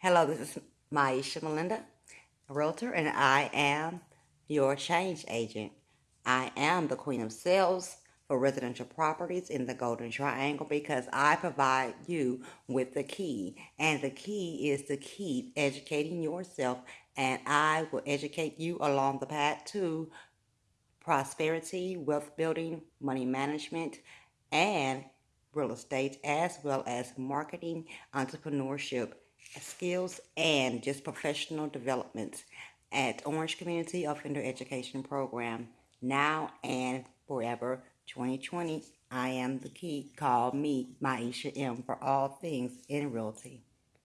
Hello, this is Maisha Melinda, a realtor, and I am your change agent. I am the queen of sales for residential properties in the Golden Triangle because I provide you with the key. And the key is to keep educating yourself, and I will educate you along the path to prosperity, wealth building, money management, and real estate, as well as marketing, entrepreneurship skills, and just professional development at Orange Community Offender Education Program now and forever 2020. I am the key. Call me Maisha M for all things in realty.